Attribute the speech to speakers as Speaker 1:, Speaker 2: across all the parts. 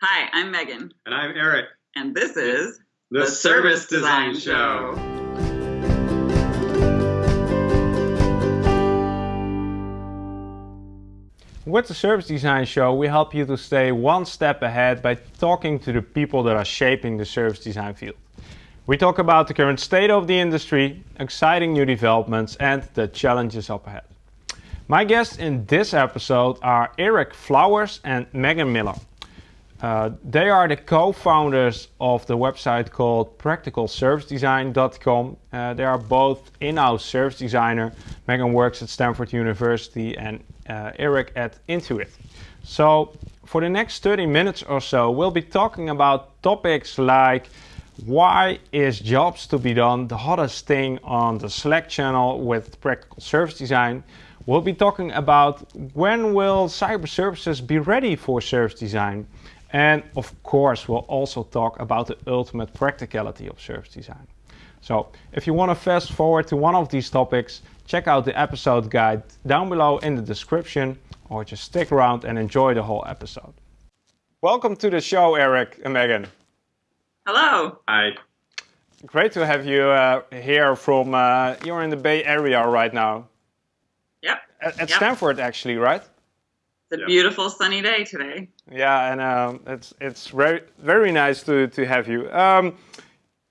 Speaker 1: Hi, I'm Megan.
Speaker 2: And I'm Eric.
Speaker 1: And this is
Speaker 2: The, Service Design Show.
Speaker 3: With the Service Design Show, we help you to stay one step ahead by talking to the people that are shaping the service design field. We talk about the current state of the industry, exciting new developments, and the challenges up ahead. My guests in this episode are Eric Flowers and Megan Miller. Uh, they are the co-founders of the website called practicalservicedesign.com. Uh, they are both in-house service designer. Megan works at Stanford University and uh, Eric at Intuit. So for the next 30 minutes or so, we'll be talking about topics like why is jobs to be done the hottest thing on the Slack channel with practical service design? We'll be talking about when will cyber services be ready for service design? And of course, we'll also talk about the ultimate practicality of service design. So if you want to fast forward to one of these topics, check out the episode guide down below in the description or just stick around and enjoy the whole episode. Welcome to the show, Eric and Megan.
Speaker 1: Hello.
Speaker 2: Hi.
Speaker 3: Great to have you uh, here from, uh, you're in the Bay Area right now.
Speaker 1: Yep.
Speaker 3: At, at
Speaker 1: Yep.
Speaker 3: Stanford, actually, right?
Speaker 1: It's a
Speaker 2: Yep.
Speaker 1: beautiful sunny day today.
Speaker 3: Yeah, and um, it's it's very very nice to to have you, um,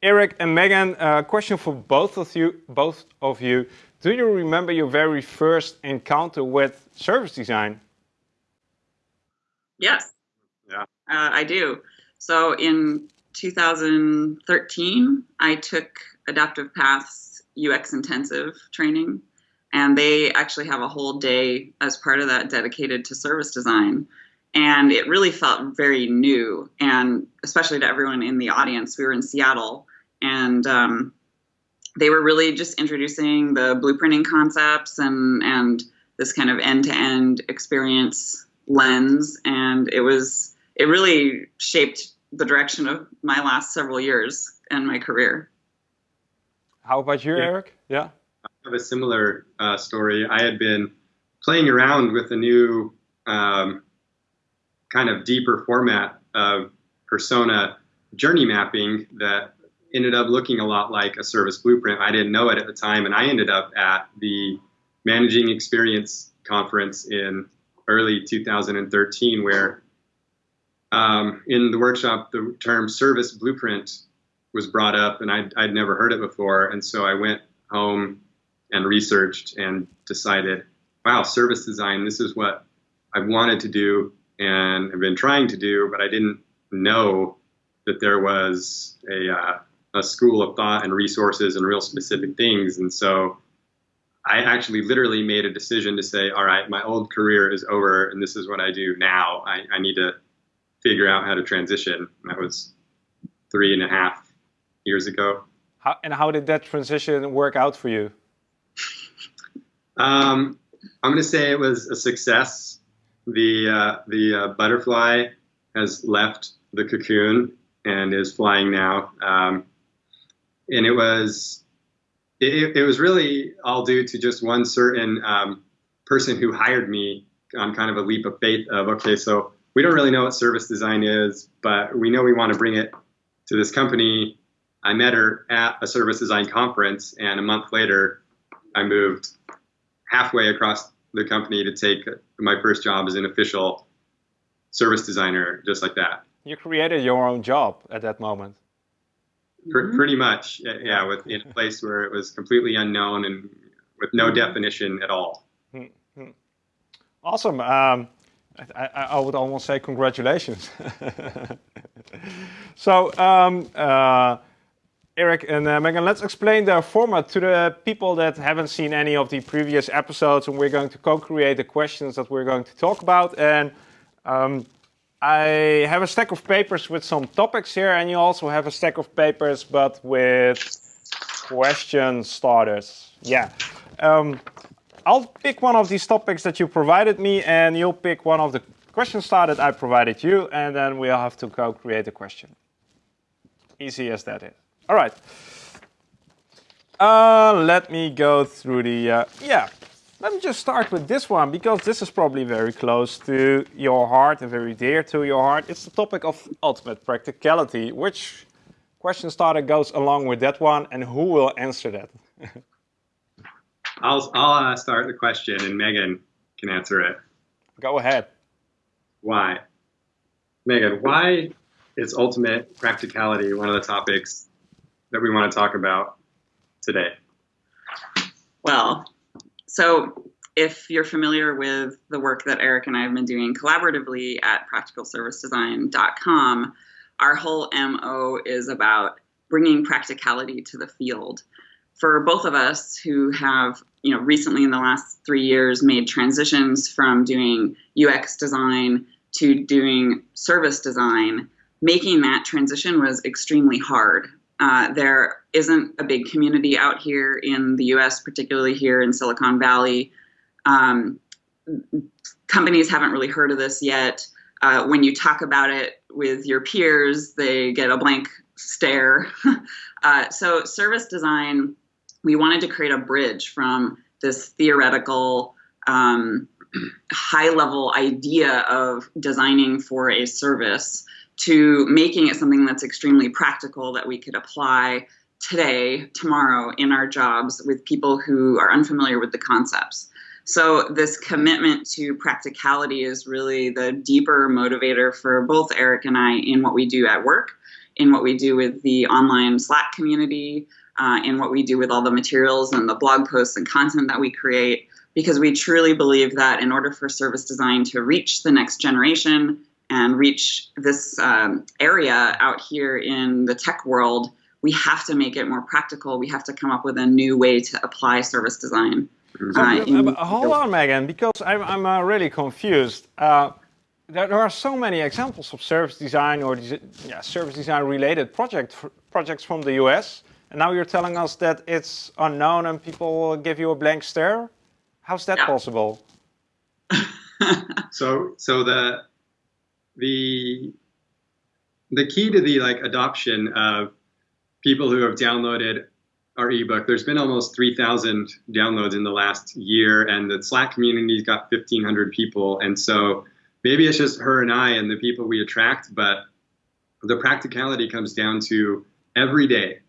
Speaker 3: Eric and Megan. uh, question for both of you. Both of you. Do you remember your very first encounter with service design?
Speaker 1: Yes.
Speaker 2: Yeah.
Speaker 1: Uh, I do. So in 2013, I took Adaptive Paths UX intensive training, and they actually have a whole day as part of that dedicated to service design. And it really felt very new, and especially to everyone in the audience. We were in Seattle, and um, they were really just introducing the blueprinting concepts and and this kind of end-to-end experience lens and it was it really shaped the direction of my last several years and my career
Speaker 3: How about you,
Speaker 2: Yeah.
Speaker 3: Eric? Yeah.
Speaker 2: Have a similar uh, story. I had been playing around with a new um, kind of deeper format of persona journey mapping that ended up looking a lot like a service blueprint. I didn't know it at the time, and I ended up at the Managing Experience conference in early 2013, where um, in the workshop the term service blueprint was brought up, and I'd, I'd never heard it before, and so I went home and researched and decided, wow, service design, this is what I wanted to do and have been trying to do, but I didn't know that there was a, uh, a school of thought and resources and real specific things. And so I actually literally made a decision to say, all right, my old career is over and this is what I do now. I, I need to figure out how to transition. And that was three and a half years ago.
Speaker 3: How, and how did that transition work out for you?
Speaker 2: Um, I'm going to say it was a success. The uh, the uh, butterfly has left the cocoon and is flying now, um, and it was it, it was really all due to just one certain um, person who hired me on kind of a leap of faith of okay, so we don't really know what service design is, but we know we want to bring it to this company. I met her at a service design conference, and a month later, I moved halfway across the company to take my first job as an official service designer, just like that.
Speaker 3: You created your own job at that moment.
Speaker 2: Pr- pretty much, yeah, yeah, with in a place where it was completely unknown and with no definition at all.
Speaker 3: Awesome. Um, I, I, I would almost say congratulations. so, um, uh, Eric and uh, Megan, let's explain the format to the people that haven't seen any of the previous episodes. And we're going to co-create the questions that we're going to talk about. And um, I have a stack of papers with some topics here, and you also have a stack of papers, but with question starters. Yeah. Um, I'll pick one of these topics that you provided me, and you'll pick one of the question starters I provided you, and then we'll have to co-create a question. Easy as that is. All right. Uh, let me go through the, uh, yeah. let me just start with this one because this is probably very close to your heart and very dear to your heart. It's the topic of ultimate practicality. Which question starter goes along with that one and who will answer that?
Speaker 2: I'll, I'll uh, start the question and Megan can answer it.
Speaker 3: Go ahead.
Speaker 2: Why? Megan, why is ultimate practicality one of the topics that we want to talk about today?
Speaker 1: Well, so if you're familiar with the work that Eric and I have been doing collaboratively at practicalservicedesign.com, our whole MO is about bringing practicality to the field. For both of us who have, you know, recently in the last three years made transitions from doing UX design to doing service design, making that transition was extremely hard. Uh, there isn't a big community out here in the US, particularly here in Silicon Valley. Um, companies haven't really heard of this yet. Uh, when you talk about it with your peers, they get a blank stare. uh, so, service design, we wanted to create a bridge from this theoretical, um, high level idea of designing for a service to making it something that's extremely practical that we could apply today, tomorrow in our jobs with people who are unfamiliar with the concepts. So, this commitment to practicality is really the deeper motivator for both Eric and I in what we do at work, in what we do with the online Slack community, uh, in what we do with all the materials and the blog posts and content that we create, because we truly believe that in order for service design to reach the next generation, and reach this um, area out here in the tech world, we have to make it more practical. We have to come up with a new way to apply service design.
Speaker 3: Uh, uh hold on, Megan, because I'm, I'm uh, really confused. Uh, there, there, are so many examples of service design or yeah, service design related project, projects from the US. And now you're telling us that it's unknown and people give you a blank stare? How's that yeah. possible?
Speaker 2: so, so the the the key to the like adoption of people who have downloaded our ebook there's been almost 3000 downloads in the last year and the slack community's got 1500 people. And so maybe it's just her and i and the people we attract but the practicality comes down to every day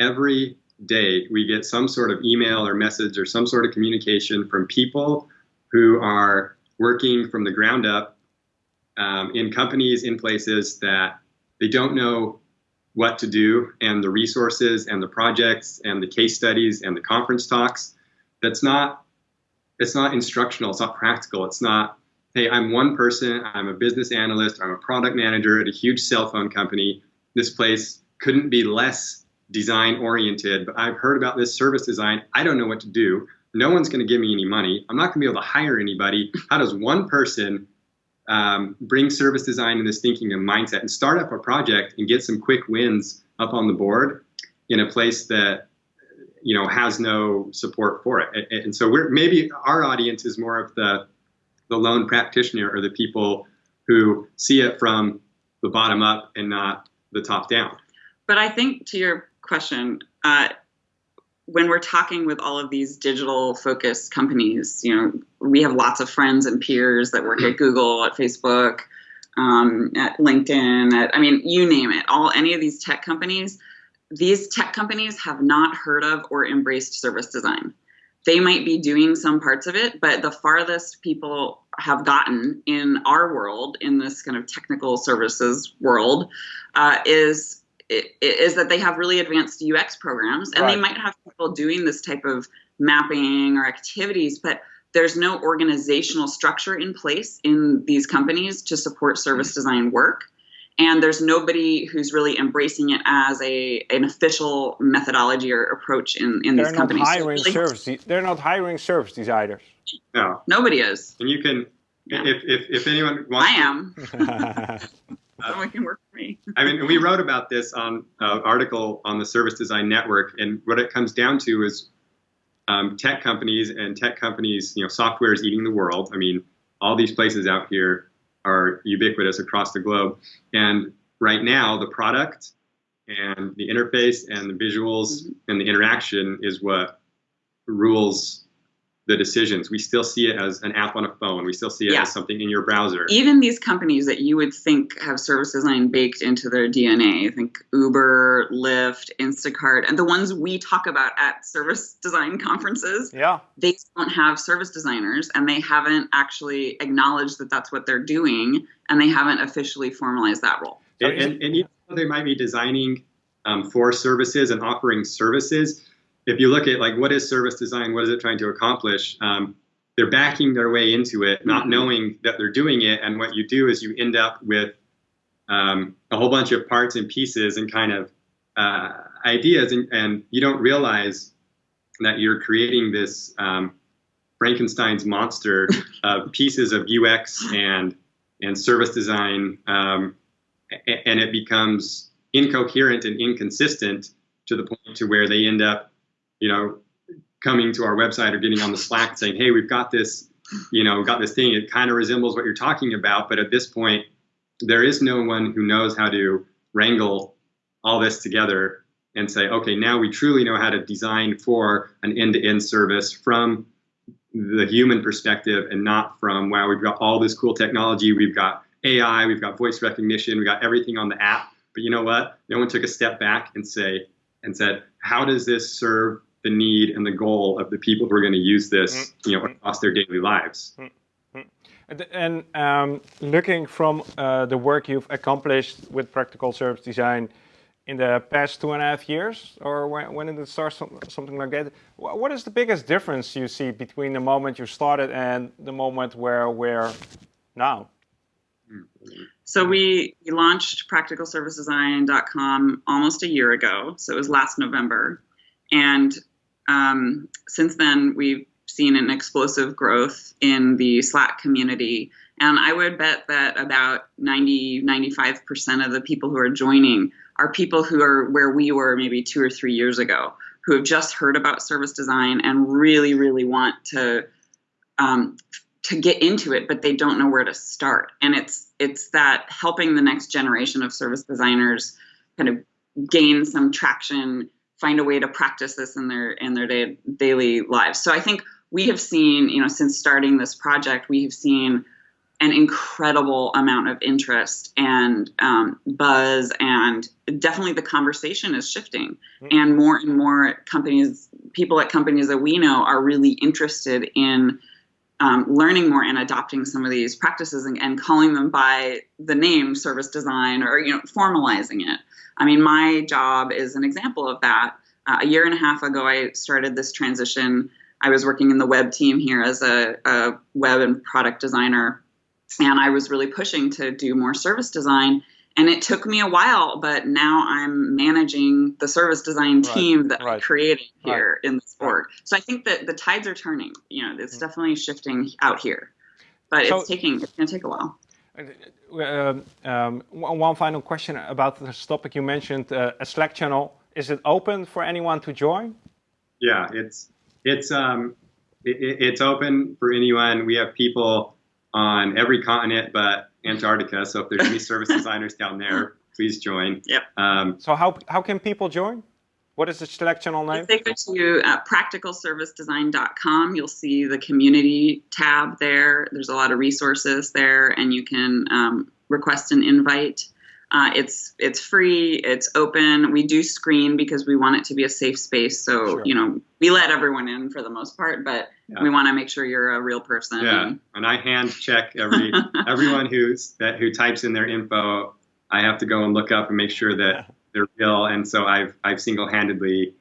Speaker 2: every day we get some sort of email or message or some sort of communication from people who are working from the ground up um, in companies, in places that they don't know what to do, and the resources and the projects and the case studies and the conference talks. That's not it's not instructional. It's not practical. It's not hey, I'm one person. I'm a business analyst. I'm a product manager at a huge cell phone company. This place couldn't be less design oriented, but I've heard about this service design. I don't know what to do. No one's going to give me any money. I'm not going to be able to hire anybody. How does one person um, bring service design in this thinking and mindset and start up a project and get some quick wins up on the board in a place that you know has no support for it. And, and so we're maybe our audience is more of the the lone practitioner or the people who see it from the bottom up and not the top down.
Speaker 1: But i think to your question uh, when we're talking with all of these digital focused companies, you know, we have lots of friends and peers that work at Google, at Facebook, um, at LinkedIn, at, I mean, you name it, all any of these tech companies, these tech companies have not heard of or embraced service design. They might be doing some parts of it, but the farthest people have gotten in our world, in this kind of technical services world, uh, is is that they have really advanced UX programs and right. they might have people doing this type of mapping or activities, but there's no organizational structure in place in these companies to support service mm-hmm. design work. And there's nobody who's really embracing it as a an official methodology or approach in, in these companies.
Speaker 3: Hiring so really service, they're not hiring service designers.
Speaker 2: No.
Speaker 1: Nobody is.
Speaker 2: And you can, yeah. if, if, if anyone wants
Speaker 1: I am. someone can work for me.
Speaker 2: I mean, we wrote about this on an uh, article on the Service Design Network, and what it comes down to is um, tech companies and tech companies, you know, software is eating the world. I mean, all these places out here are ubiquitous across the globe, and right now the product and the interface and the visuals mm-hmm. and the interaction is what rules the decisions. We still see it as an app on a phone. We still see it
Speaker 1: Yeah.
Speaker 2: as something in your browser.
Speaker 1: even these companies that you would think have service design baked into their DNA, I think Uber, Lyft, Instacart, and the ones we talk about at service design conferences,
Speaker 3: Yeah.
Speaker 1: they don't have service designers and they haven't actually acknowledged that that's what they're doing and they haven't officially formalized that role.
Speaker 2: And, and, and even though they might be designing um, for services and offering services, if you look at like what is service design, what is it trying to accomplish? Um, they're backing their way into it, not
Speaker 1: Mhm.
Speaker 2: knowing that they're doing it. And what you do is you end up with um, a whole bunch of parts and pieces and kind of uh, ideas, and, and you don't realize that you're creating this um, Frankenstein's monster of pieces of UX and and service design, um, and it becomes incoherent and inconsistent to the point to where they end up, you know, coming to our website or getting on the Slack saying, "Hey, we've got this, you know, got this thing. It kind of resembles what you're talking about, but at this point, there is no one who knows how to wrangle all this together and say, okay, now we truly know how to design for an end-to-end service from the human perspective and not from wow we've got all this cool technology. We've got ai we've got voice recognition we've got everything on the app. But you know what? No one took a step back and say and said how does this serve the need and the goal of the people who are going to use this you know across their daily lives
Speaker 3: And- And um, looking from uh, the work you've accomplished with practical service design in the past two and a half years, or when, when did it start, something like that? What is the biggest difference you see between the moment you started and the moment where we're now?
Speaker 1: So we, we launched practicalservicedesign.com almost a year ago. So it was last November. And um, since then, we've seen an explosive growth in the Slack community. And I would bet that about 90, 95% of the people who are joining are people who are where we were maybe two or three years ago, who have just heard about service design and really, really want to um, to get into it, but they don't know where to start. And it's it's that helping the next generation of service designers kind of gain some traction, find a way to practice this in their in their day, daily lives. So I think we have seen, you know, since starting this project, we have seen an incredible amount of interest and um, buzz, and definitely the conversation is shifting. And more and more companies, people at companies that we know, are really interested in um, learning more and adopting some of these practices and, and calling them by the name service design or you know formalizing it. I mean, my job is an example of that. Uh, a year and a half ago, I started this transition. I was working in the web team here as a, a web and product designer, and I was really pushing to do more service design. And it took me a while, but now I'm managing the service design
Speaker 3: Right,
Speaker 1: team that I
Speaker 3: right,
Speaker 1: created
Speaker 3: right,
Speaker 1: here in this
Speaker 3: right.
Speaker 1: org. So I think that the tides are turning. You know, it's
Speaker 3: Mm.
Speaker 1: definitely shifting out here, but
Speaker 3: So-
Speaker 1: it's taking it's going to take a while.
Speaker 3: Um, um, one one final question about this topic. You mentioned uh, a Slack channel. Is it open for anyone to join?
Speaker 2: Yeah, it's it's um it, it- it's open for anyone. We have people on every continent but Antarctica. So if there's any service designers down there, please join.
Speaker 1: Yep.
Speaker 2: Um,
Speaker 3: So how how can people join? What is the Slack channel name?
Speaker 1: If they go to uh, practicalservicedesign.com, you'll see the community tab there. There's a lot of resources there, and you can um, request an invite. Uh, it's it's free. It's open. We do screen because we want it to be a safe space. So
Speaker 3: Sure.
Speaker 1: you know we let everyone in for the most part, but
Speaker 2: Yeah.
Speaker 1: we want to make sure you're a real person.
Speaker 2: yeah,
Speaker 1: and-
Speaker 2: I hand check every everyone who's that who types in their info. I have to go and look up and make sure that they're real. And so I've I've single-handedly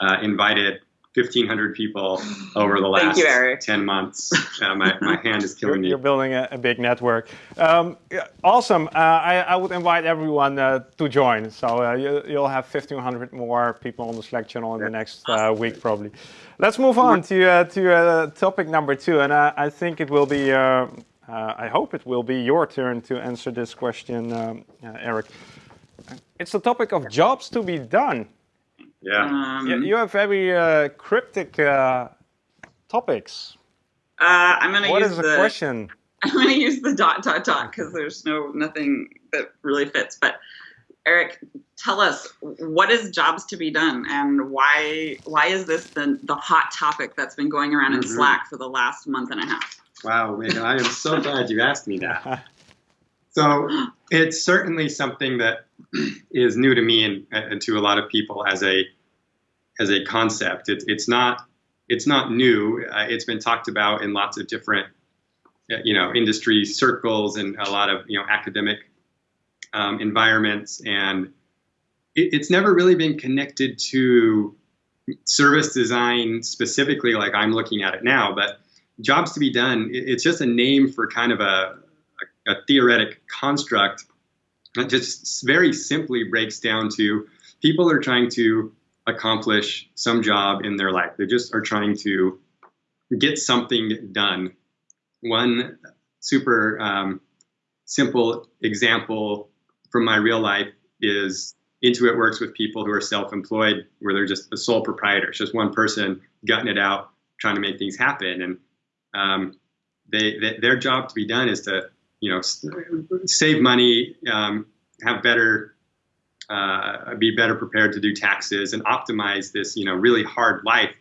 Speaker 2: uh, invited 1,500 people over the last
Speaker 1: you,
Speaker 2: 10 months. Uh, my my hand is
Speaker 3: You're,
Speaker 2: killing me.
Speaker 3: you're building a, a big network. Um, awesome. Uh, I, I would invite everyone uh, to join. So uh, you, you'll have 1,500 more people on the Slack channel in the next uh, week, probably. Let's move on to uh, to uh, topic number two, and uh, I think it will be. Uh, uh, I hope it will be your turn to answer this question, um, uh, Eric. It's the topic of jobs to be done.
Speaker 2: Yeah.
Speaker 1: Um,
Speaker 3: You, you have very uh, cryptic uh, topics.
Speaker 1: uh, I'm going to
Speaker 3: What
Speaker 1: use
Speaker 3: is the
Speaker 1: the
Speaker 3: question?
Speaker 1: I'm going to use the dot dot dot because there's no nothing that really fits. But Eric, tell us what is jobs to be done and why why is this the, the hot topic that's been going around in
Speaker 2: Mhm.
Speaker 1: Slack for the last month and a half?
Speaker 2: Wow, Megan, I am so glad you asked me that. So it's certainly something that is new to me and, and to a lot of people as a as a concept. It's it's not it's not new. Uh, it's been talked about in lots of different uh, you know industry circles and a lot of you know academic um, environments, and it, it's never really been connected to service design specifically, like I'm looking at it now. But jobs to be done, it- it's just a name for kind of a a, theoretic construct that just very simply breaks down to people are trying to accomplish some job in their life. They just are trying to get something done. One super um, simple example from my real life is Intuit works with people who are self-employed, where they're just a sole proprietor. It's just one person gutting it out, trying to make things happen, and um, they, they their job to be done is to you know save money, um, have better, uh, be better prepared to do taxes, and optimize this you know really hard life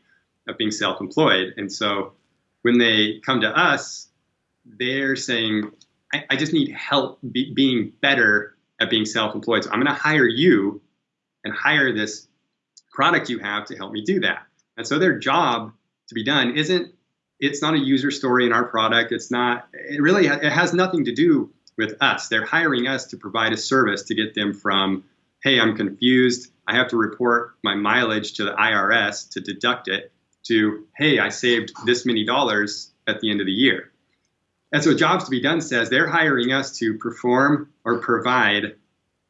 Speaker 2: of being self-employed. And so when they come to us, they're saying, I, I just need help be, being better at being self-employed. So I'm going to hire you and hire this product you have to help me do that. And so their job to be done isn't it's not a user story in our product. It's not it really it has nothing to do with us. They're hiring us to provide a service to get them from hey, I'm confused. I have to report my mileage to the IRS to deduct it to hey, I saved this many dollars at the end of the year. And so jobs to be done says they're hiring us to perform or provide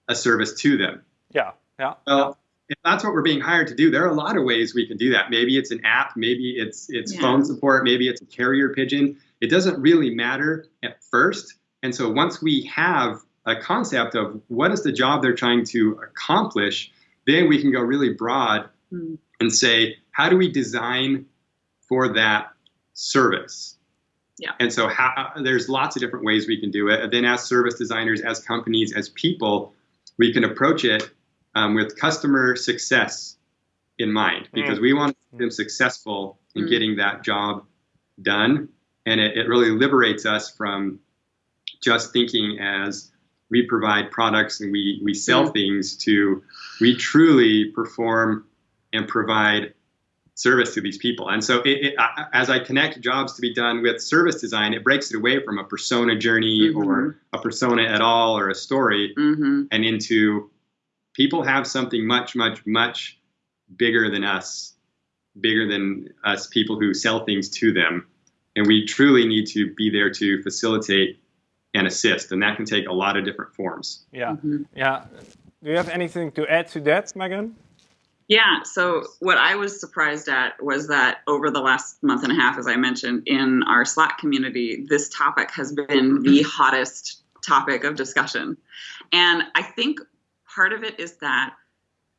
Speaker 2: a service to them.
Speaker 3: Yeah, yeah.
Speaker 2: Well, if that's what we're being hired to do, there are a lot of ways we can do that. Maybe it's an app, maybe it's it's
Speaker 1: Yeah.
Speaker 2: phone support, maybe it's a carrier pigeon. It doesn't really matter at first. And so once we have a concept of what is the job they're trying to accomplish, then we can go really broad
Speaker 1: Hmm.
Speaker 2: and say, how do we design for that service?
Speaker 1: Yeah.
Speaker 2: And so how, there's lots of different ways we can do it. And then as service designers, as companies, as people, we can approach it um, with customer success in mind because we want them successful in
Speaker 1: Mm.
Speaker 2: getting that job done. And it, it really liberates us from just thinking as we provide products and we, we sell
Speaker 1: Mm.
Speaker 2: things to we truly perform and provide service to these people. And so, it, it, I- as I connect jobs to be done with service design, it breaks it away from a persona journey
Speaker 1: Mhm.
Speaker 2: or a persona at all or a story
Speaker 1: Mm-hmm.
Speaker 2: and into people have something much, much, much bigger than us, bigger than us people who sell things to them. And we truly need to be there to facilitate and assist. And that can take a lot of different forms.
Speaker 3: Yeah,
Speaker 1: Mhm.
Speaker 3: yeah. Do you have anything to add to that, Megan?
Speaker 1: Yeah, so what I was surprised at was that over the last month and a half, as I mentioned, in our Slack community, this topic has been the hottest topic of discussion. And I think part of it is that,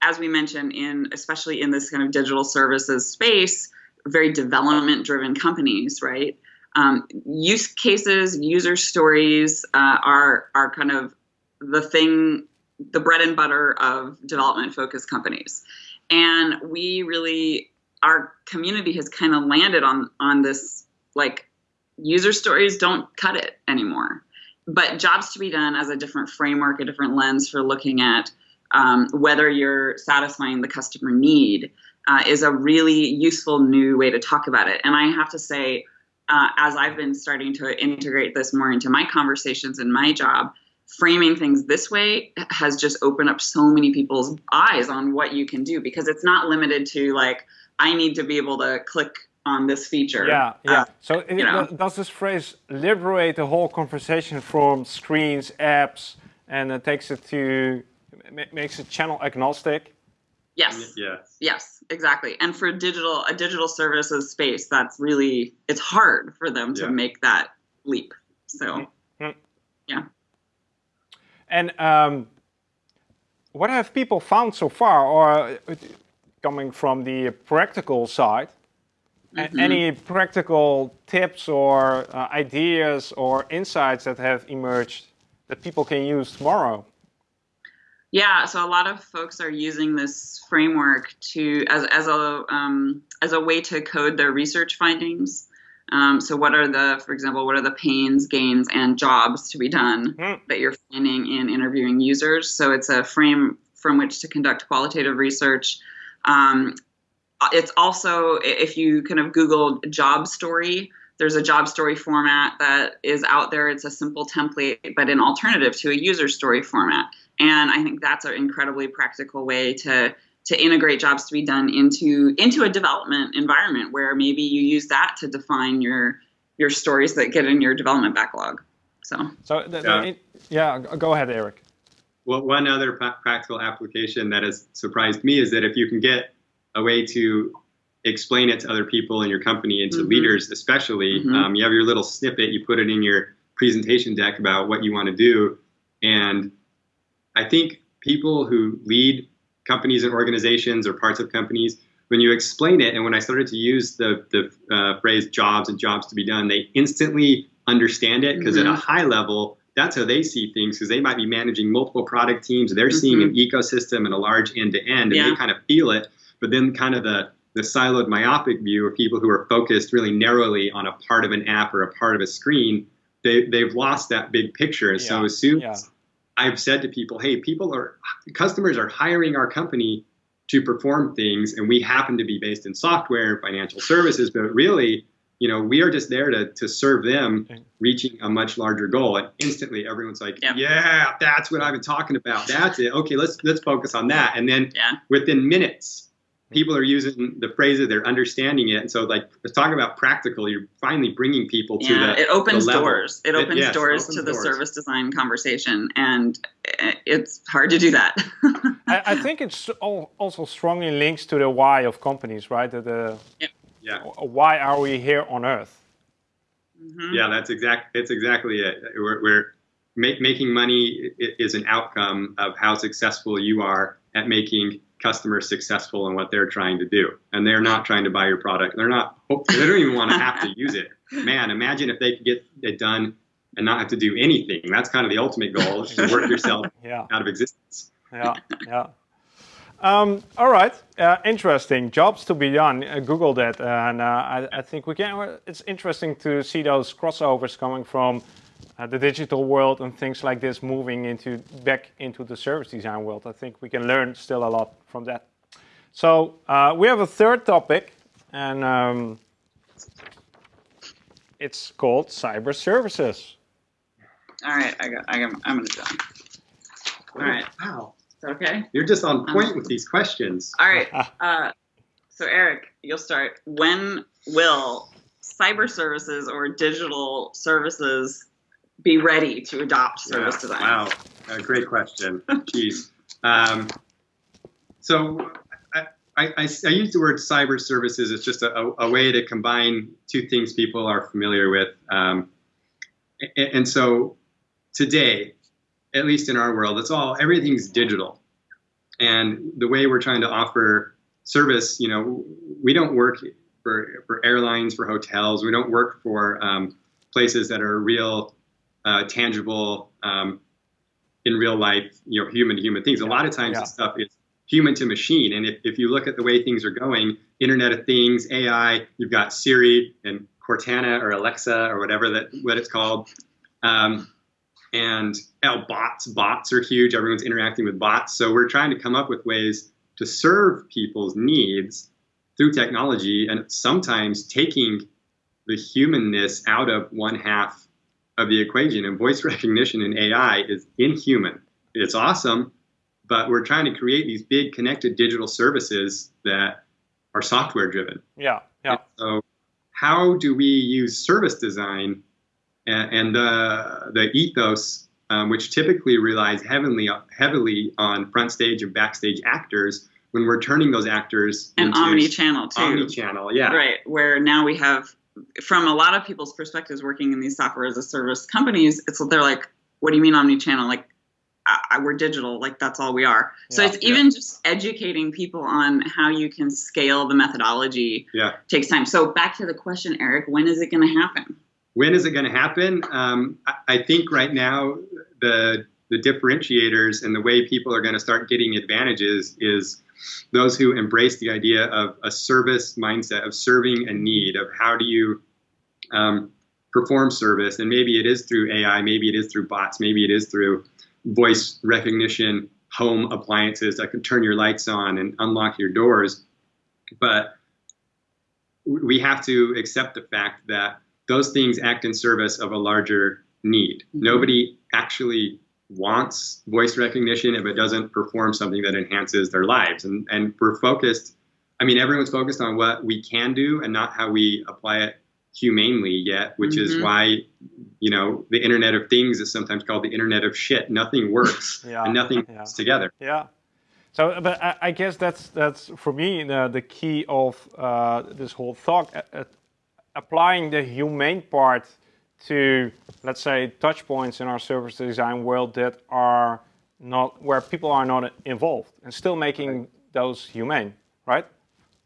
Speaker 1: as we mentioned, in especially in this kind of digital services space, very development driven companies, right? Um, use cases, user stories uh, are are kind of the thing, the bread and butter of development focused companies and we really our community has kind of landed on on this like user stories don't cut it anymore but jobs to be done as a different framework a different lens for looking at um, whether you're satisfying the customer need uh, is a really useful new way to talk about it. And i have to say uh, as i've been starting to integrate this more into my conversations in my job framing things this way has just opened up so many people's eyes on what you can do because it's not limited to like I need to be able to click on this feature.
Speaker 3: Yeah, yeah.
Speaker 1: Uh,
Speaker 3: so it,
Speaker 1: you know.
Speaker 3: does this phrase liberate the whole conversation from screens, apps, and it takes it to makes it channel agnostic?
Speaker 1: yes.
Speaker 2: Yes.
Speaker 1: Yes, exactly. And for digital a digital services space, that's really it's hard for them to
Speaker 2: Yeah.
Speaker 1: make that leap. So yeah.
Speaker 3: And um, what have people found so far, or uh, coming from the practical side? A- Any practical tips or uh, ideas or insights that have emerged that people can use tomorrow?
Speaker 1: Yeah, so a lot of folks are using this framework to as as a um, as a way to code their research findings. Um, so, what are the, for example, what are the pains, gains, and jobs to be done mm. that you're finding in interviewing users? So, it's a frame from which to conduct qualitative research. Um, Uh, it's also, if you kind of Google job story, there's a job story format that is out there. It's a simple template, but an alternative to a user story format. And I think that's an incredibly practical way to to integrate jobs to be done into into a development environment where maybe you use that to define your your stories that get in your development backlog. So,
Speaker 3: so the, yeah. The, yeah, go ahead, Eric.
Speaker 2: Well, one other practical application that has surprised me is that if you can get a way to explain it to other people in your company and to mm-hmm. leaders, especially, mm-hmm. um, you have your little snippet, you put it in your presentation deck about what you want to do, and I think people who lead companies and organizations or parts of companies, when you explain it, and when I started to use the, the uh, phrase jobs and jobs to be done, they instantly understand it because mm-hmm. at a mm-hmm. high level, that's how they see things because they might be managing multiple product teams. They're mm-hmm. seeing an ecosystem and a large end to end, and yeah. they kind of feel it. But then, kind of the the siloed myopic view of people who are focused really narrowly on a part of an app or a part of a screen, they, they've lost that big picture. Yeah. So as soon yeah. as I've said to people, hey, people are customers are hiring our company to perform things, and we happen to be based in software and financial services, but really, you know, we are just there to to serve them reaching a much larger goal. And instantly, everyone's like, yeah, yeah that's what I've been talking about. That's it. Okay, let's let's focus on that. And then yeah. within minutes, people are using the phrases, they're understanding it. And so, like, let's talk about practical. You're finally bringing people to
Speaker 1: yeah,
Speaker 2: the.
Speaker 1: It opens the doors. It opens it, yes, doors opens to the doors. service design conversation, and it's hard to do that.
Speaker 3: I, I, think it's also strongly links to the why of companies, right? The, the
Speaker 2: yep. yeah.
Speaker 3: Why are we here on Earth?
Speaker 2: Mm-hmm. Yeah, that's exact. It's exactly it. We're, we're make, making money is an outcome of how successful you are at making customers successful in what they're trying to do. And they're not trying to buy your product. They're not, they don't even want to have to use it. Man, imagine if they could get it done and not have to do anything. That's kind of the ultimate goal is to work yourself yeah. out of existence.
Speaker 3: Yeah, yeah. Um, all right, uh, interesting. Jobs to be done. Uh, Google that, and uh, I, I, think we can. It's interesting to see those crossovers coming from uh, the digital world and things like this moving into back into the service design world. I think we can learn still a lot from that. So uh, we have a third topic, and um, it's called cyber services.
Speaker 1: All right, I got, I got, I'm gonna jump. All right.
Speaker 2: Wow.
Speaker 1: Okay.
Speaker 2: You're just on point um, with these questions.
Speaker 1: All right. Uh, so Eric, you'll start. When will cyber services or digital services be ready to adopt service yeah, design?
Speaker 2: Wow, a great question. Jeez. Um, so I, I, I, use the word cyber services It's just a, a, way to combine two things people are familiar with. Um, and, and so today, at least in our world, it's all everything's digital. And the way we're trying to offer service, you know, we don't work for, for airlines, for hotels. We don't work for um, places that are real uh, tangible um, in real life, you know, human to human things. A lot of times yeah. this stuff is human to machine. And if, if you look at the way things are going, Internet of Things, AI, you've got Siri and Cortana or Alexa or whatever that what it's called. Um, and oh, bots, bots are huge. Everyone's interacting with bots. So we're trying to come up with ways to serve people's needs through technology and sometimes taking the humanness out of one half of the equation. And voice recognition in AI is inhuman. It's awesome, but we're trying to create these big connected digital services that are software driven.
Speaker 3: Yeah, yeah. And
Speaker 2: so, how do we use service design and, and the the ethos, um, which typically relies heavily heavily on front stage and backstage actors? When we're turning those actors
Speaker 1: and omni-channel too,
Speaker 2: omni-channel, yeah,
Speaker 1: right. Where now we have from a lot of people's perspectives working in these software as a service companies it's they're like what do you mean omni-channel? Like I, I, we're digital. Like that's all we are. So yeah, it's even just educating people on how you can scale the methodology
Speaker 2: yeah.
Speaker 1: takes time. So back to the question eric when is it going to happen?
Speaker 2: When is it going to happen? Um, I, I think right now the the differentiators and the way people are going to start getting advantages is those who embrace the idea of a service mindset of serving a need of how do you um, perform service and maybe it is through ai maybe it is through bots maybe it is through voice recognition home appliances that can turn your lights on and unlock your doors but we have to accept the fact that those things act in service of a larger need. Mm-hmm. Nobody actually wants voice recognition if it doesn't perform something that enhances their lives. And, and we're focused, I mean, everyone's focused on what we can do and not how we apply it humanely yet, which mm-hmm. is why, you know, the Internet of Things is sometimes called the Internet of Shit. Nothing works yeah. and nothing yeah. together.
Speaker 3: Yeah. So, but I, I, guess that's that's for me the, the key of uh, this whole talk, uh, uh, applying the humane part to, let's say, touch points in our service design world that are not where people are not involved, and still making right. those humane, right?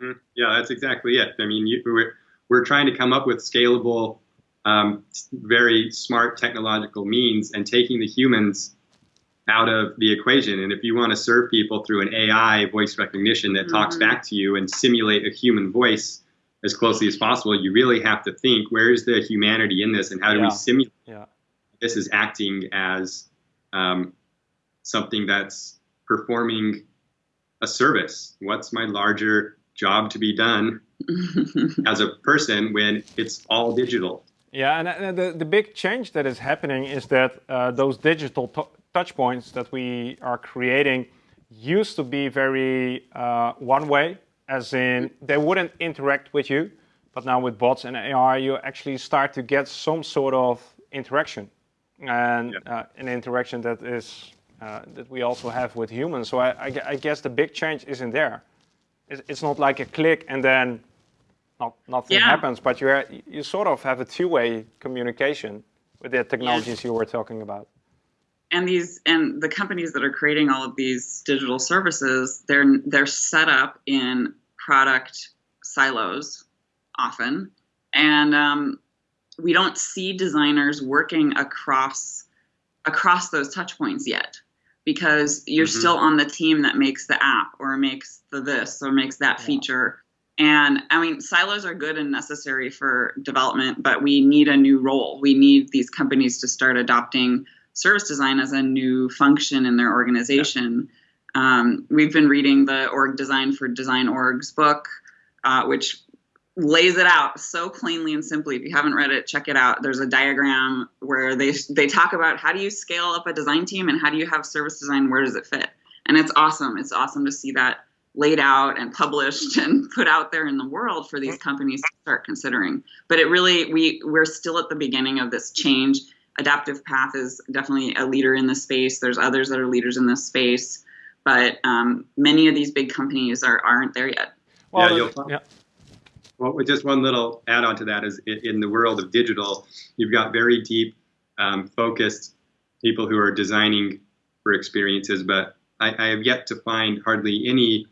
Speaker 2: Mm, yeah, that's exactly it. I mean, you, we're we're trying to come up with scalable, um, very smart technological means, and taking the humans out of the equation. And if you want to serve people through an AI voice recognition that mm-hmm. talks back to you and simulate a human voice as closely as possible, you really have to think where is the humanity in this and how do yeah. we simulate yeah. this is acting as um, something that's performing a service? What's my larger job to be done as a person when it's all digital?
Speaker 3: Yeah, and the, the big change that is happening is that uh, those digital touch points that we are creating used to be very uh, one way, as in they wouldn't interact with you. But now with bots and AI, you actually start to get some sort of interaction, and yeah. uh, an interaction that is uh, that we also have with humans. So I, I, I, guess the big change isn't there. It's, it's not like a click and then not, nothing yeah. happens, but you you sort of have a two-way communication with the technologies you were talking about
Speaker 1: and these and the companies that are creating all of these digital services they're they're set up in product silos often and um, we don't see designers working across across those touch points yet because you're mm-hmm. still on the team that makes the app or makes the this or makes that yeah. feature and i mean silos are good and necessary for development but we need a new role we need these companies to start adopting service design as a new function in their organization. Yeah. Um, we've been reading the Org Design for Design Orgs book, uh, which lays it out so plainly and simply. If you haven't read it, check it out. There's a diagram where they they talk about how do you scale up a design team and how do you have service design. Where does it fit? And it's awesome. It's awesome to see that laid out and published and put out there in the world for these companies to start considering. But it really we we're still at the beginning of this change Adaptive Path is definitely a leader in this space. There's others that are leaders in this space, but um, many of these big companies are aren't there yet.
Speaker 2: Well, yeah, yeah. Well, just one little add-on to that is in the world of digital, you've got very deep, um, focused people who are designing for experiences, but I, I have yet to find hardly any,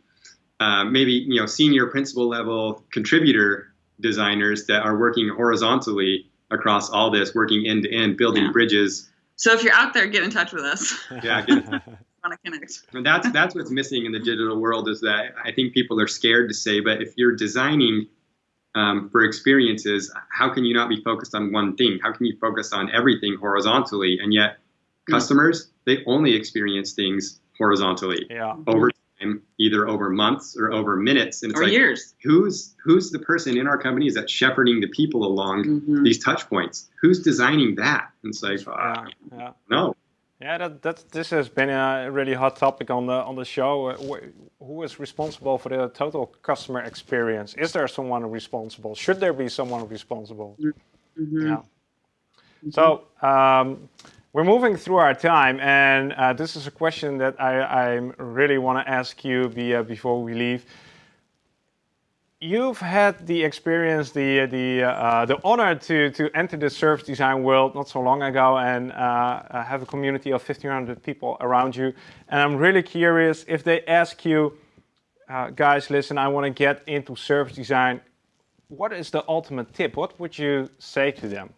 Speaker 2: uh, maybe you know, senior principal level contributor designers that are working horizontally across all this, working end to end, building yeah. bridges.
Speaker 1: So if you're out there, get in touch with us.
Speaker 2: Yeah, get, want to connect. And that's that's what's missing in the digital world is that I think people are scared to say, but if you're designing um, for experiences, how can you not be focused on one thing? How can you focus on everything horizontally? And yet, mm. customers they only experience things horizontally
Speaker 3: yeah.
Speaker 2: over time, either over months or over minutes.
Speaker 1: And it's or like, years.
Speaker 2: Who's who's the person in our company that's shepherding the people along mm-hmm. these touch points? Who's designing that? And it's like, uh, yeah, yeah. no.
Speaker 3: Yeah, that, that this has been a really hot topic on the on the show. Who is responsible for the total customer experience? Is there someone responsible? Should there be someone responsible? Mm-hmm. Yeah. Mm-hmm. So um, we're moving through our time, and uh, this is a question that I, I really want to ask you via, before we leave. You've had the experience, the the uh, the honor to to enter the service design world not so long ago, and uh, have a community of 1,500 people around you. And I'm really curious if they ask you, uh, guys, listen, I want to get into service design. What is the ultimate tip? What would you say to them?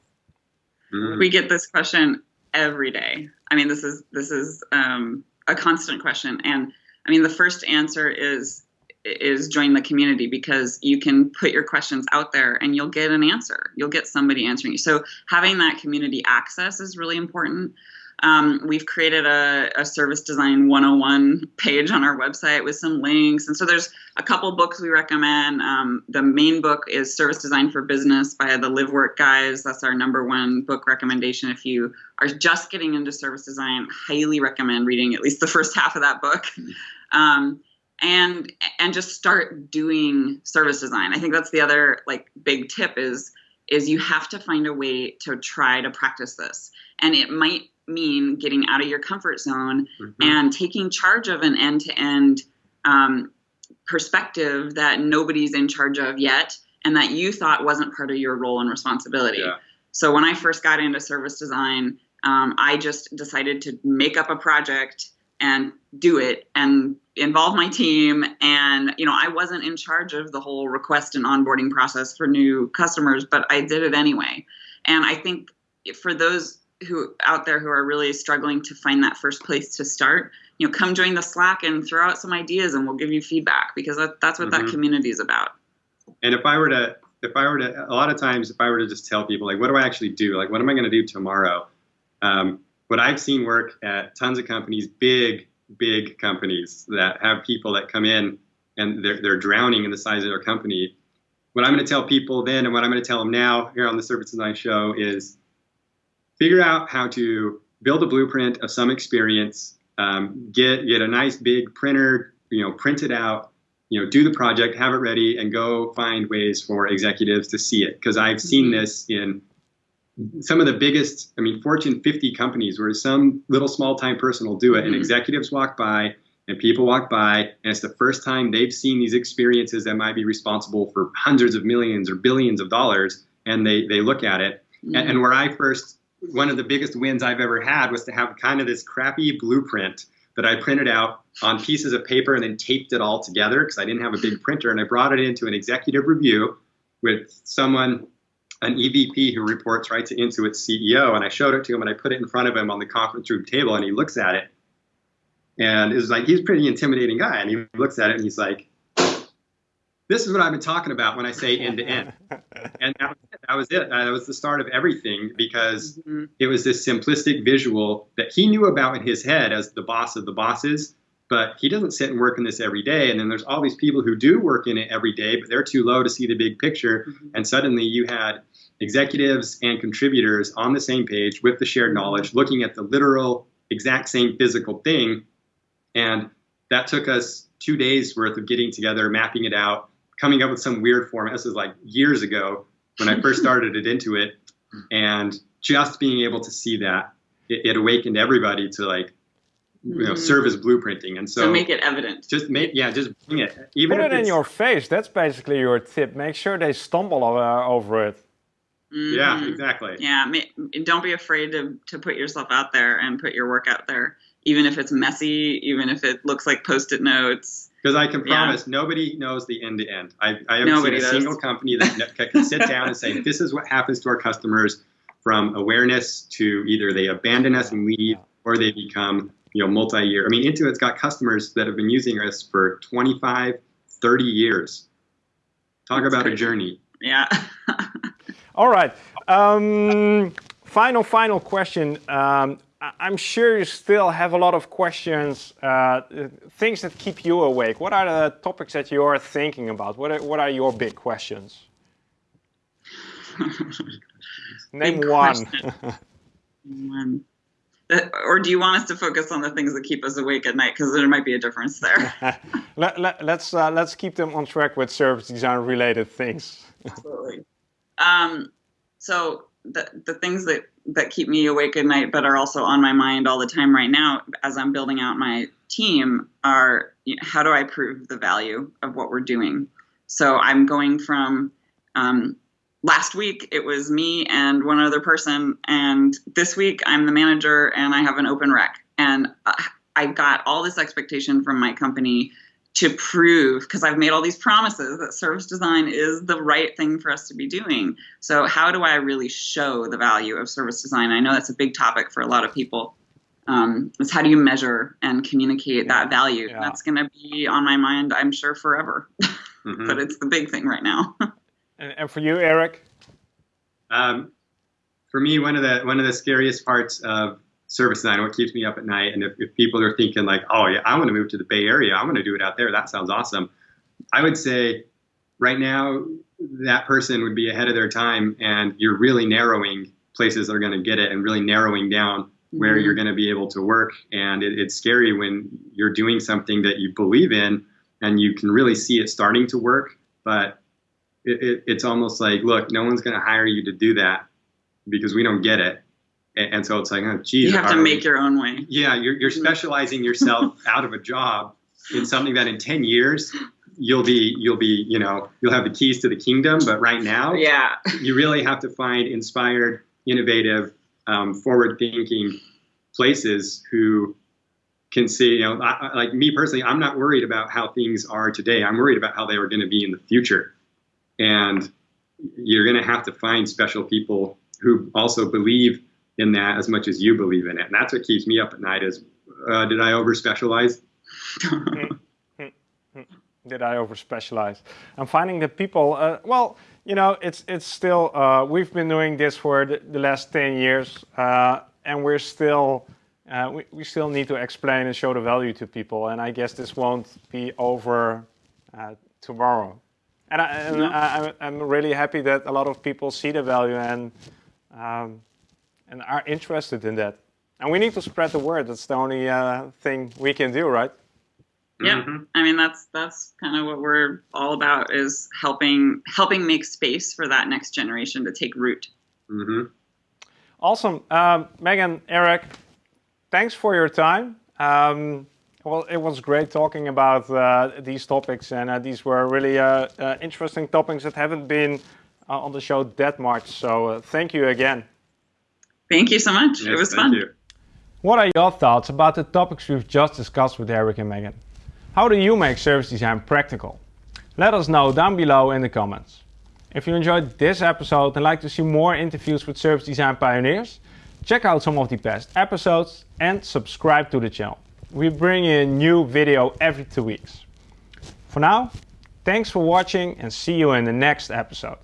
Speaker 1: We get this question every day. I mean, this is this is um, a constant question, and I mean, the first answer is is join the community because you can put your questions out there and you'll get an answer. You'll get somebody answering you. So having that community access is really important. Um, we've created a, a, service design 101 page on our website with some links. And so there's a couple books we recommend. Um, the main book is Service Design for Business by the LiveWork guys. That's our number one book recommendation. If you are just getting into service design, highly recommend reading at least the first half of that book. Um, and and just start doing service design. I think that's the other like big tip is is you have to find a way to try to practice this. And it might mean getting out of your comfort zone mm-hmm. and taking charge of an end to end perspective that nobody's in charge of yet and that you thought wasn't part of your role and responsibility. Yeah. So when I first got into service design, um, I just decided to make up a project and do it and involve my team. And you know i wasn't in charge of the whole request and onboarding process for new customers but i did it anyway. And i think for those who out there who are really struggling to find that first place to start you know come join the slack and throw out some ideas and we'll give you feedback because that, that's what mm-hmm. that community is about.
Speaker 2: And if i were to if i were to a lot of times if i were to just tell people like what do i actually do? Like what am i going to do tomorrow? Um, what i've seen work at tons of companies big big companies that have people that come in and they're, they're drowning in the size of their company what i'm going to tell people then and what i'm going to tell them now here on the service design show is figure out how to build a blueprint of some experience, um, get get a nice big printer, you know, print it out, you know, do the project, have it ready, and go find ways for executives to see it. Because I've seen mm-hmm. this in some of the biggest, I mean, Fortune 50 companies where some little small time person will do it, and mm-hmm. executives walk by and people walk by, and it's the first time they've seen these experiences that might be responsible for hundreds of millions or billions of dollars, and they they look at it. Mm-hmm. And, and where I first one of the biggest wins I've ever had was to have kind of this crappy blueprint that I printed out on pieces of paper and then taped it all together because I didn't have a big printer. And I brought it into an executive review with someone, an EVP who reports right to Intuit's CEO. And I showed it to him and I put it in front of him on the conference room table and he looks at it. And it was like, he's a pretty intimidating guy. And he looks at it and he's like, this is what I've been talking about when I say end to end. And that was, it. that was it. That was the start of everything because mm-hmm. it was this simplistic visual that he knew about in his head as the boss of the bosses, but he doesn't sit and work in this every day. And then there's all these people who do work in it every day, but they're too low to see the big picture. Mm-hmm. And suddenly you had executives and contributors on the same page with the shared knowledge, looking at the literal, exact same physical thing. And that took us two days worth of getting together, mapping it out, coming up with some weird format. This is like years ago when I first started it Intuit, and just being able to see that it, it awakened everybody to like you know, mm-hmm. service blueprinting. And so,
Speaker 1: so, make it evident.
Speaker 2: Just make, yeah, just bring it.
Speaker 3: Even Put it in your face. That's basically your tip. Make sure they stumble uh, over it.
Speaker 2: Mm-hmm. Yeah, exactly.
Speaker 1: Yeah, don't be afraid to to put yourself out there and put your work out there, even if it's messy, even if it looks like post-it notes.
Speaker 2: Because I can promise yeah. nobody knows the end to end. I, I haven't nobody seen a does. single company that can sit down and say, this is what happens to our customers from awareness to either they abandon us and leave or they become you know multi-year. I mean, Intuit's got customers that have been using us for 25, 30 years. Talk That's about crazy. a journey.
Speaker 1: Yeah.
Speaker 3: All right. Um, final, final question. Um, I'm sure you still have a lot of questions, uh, things that keep you awake. What are the topics that you're thinking about? What are, what are your big questions? Name big one.
Speaker 1: one. Uh, or do you want us to focus on the things that keep us awake at night? Because there might be a difference there.
Speaker 3: let, let, let's, uh, let's keep them on track with service design related things.
Speaker 1: Um, so the, the things that that keep me awake at night but are also on my mind all the time right now as i'm building out my team are you know, how do i prove the value of what we're doing? So i'm going from um, last week it was me and one other person and this week i'm the manager and i have an open rec. And i've got all this expectation from my company to prove because I've made all these promises that service design is the right thing for us to be doing. So how do I really show the value of service design? I know that's a big topic for a lot of people. Um, is how do you measure and communicate that value?
Speaker 3: Yeah.
Speaker 1: That's going to be on my mind, I'm sure, forever.
Speaker 2: Mhm.
Speaker 1: but it's the big thing right now.
Speaker 3: And, and for you, Eric?
Speaker 2: Um, for me, one of the one of the scariest parts of service design, what keeps me up at night, and if, if people are thinking like, oh yeah, I want to move to the Bay Area, I want to do it out there, that sounds awesome. I would say, right now, that person would be ahead of their time, and you're really narrowing places that are going to get it, and really narrowing down where
Speaker 1: Mhm.
Speaker 2: you're going to be able to work. And it, it's scary when you're doing something that you believe in, and you can really see it starting to work, but it, it, it's almost like, look, no one's going to hire you to do that because we don't get it. And, and so it's like, oh, geez,
Speaker 1: you have to make your own way.
Speaker 2: yeah, you're, you're specializing yourself out of a job in something that in 10 years you'll be you'll be you know you'll have the keys to the kingdom but right now
Speaker 1: Yeah.
Speaker 2: you really have to find inspired innovative um, forward thinking places who can see you know I, I- like me personally i'm not worried about how things are today i'm worried about how they are going to be in the future and you're going to have to find special people who also believe in that as much as you believe in it and that's what keeps me up at night is uh, did i over specialize
Speaker 3: did I over specialize? I'm finding that people, uh, well, you know, it's it's still uh, we've been doing this for the, the last ten years, uh, and we're still uh, we we still need to explain and show the value to people, and I guess this won't be over uh, tomorrow. And, I, and
Speaker 1: No.
Speaker 3: I, I'm- I'm really happy that a lot of people see the value and um, and are interested in that. And we need to spread the word. That's the only uh, thing we can do, right?
Speaker 1: Yeah,
Speaker 2: Mhm.
Speaker 1: I mean that's that's kind of what we're all about is helping helping make space for that next generation to take root.
Speaker 2: Mm -hmm.
Speaker 3: Awesome. Um, Megan, Eric, thanks for your time. Um, well, it was great talking about uh, these topics, and uh, these were really uh, uh, interesting topics that haven't been uh, on the show that much. So uh, thank you again.
Speaker 1: Thank you so much. it was
Speaker 2: thank
Speaker 1: fun.
Speaker 2: you.
Speaker 3: What are your thoughts about the topics we've just discussed with Eric and Megan? How do you make service design practical? Let us know down below in the comments. If you enjoyed this episode and like to see more interviews with service design pioneers, check out some of the past episodes and subscribe to the channel. We bring you a new video every two weeks. For now, thanks for watching and see you in the next episode.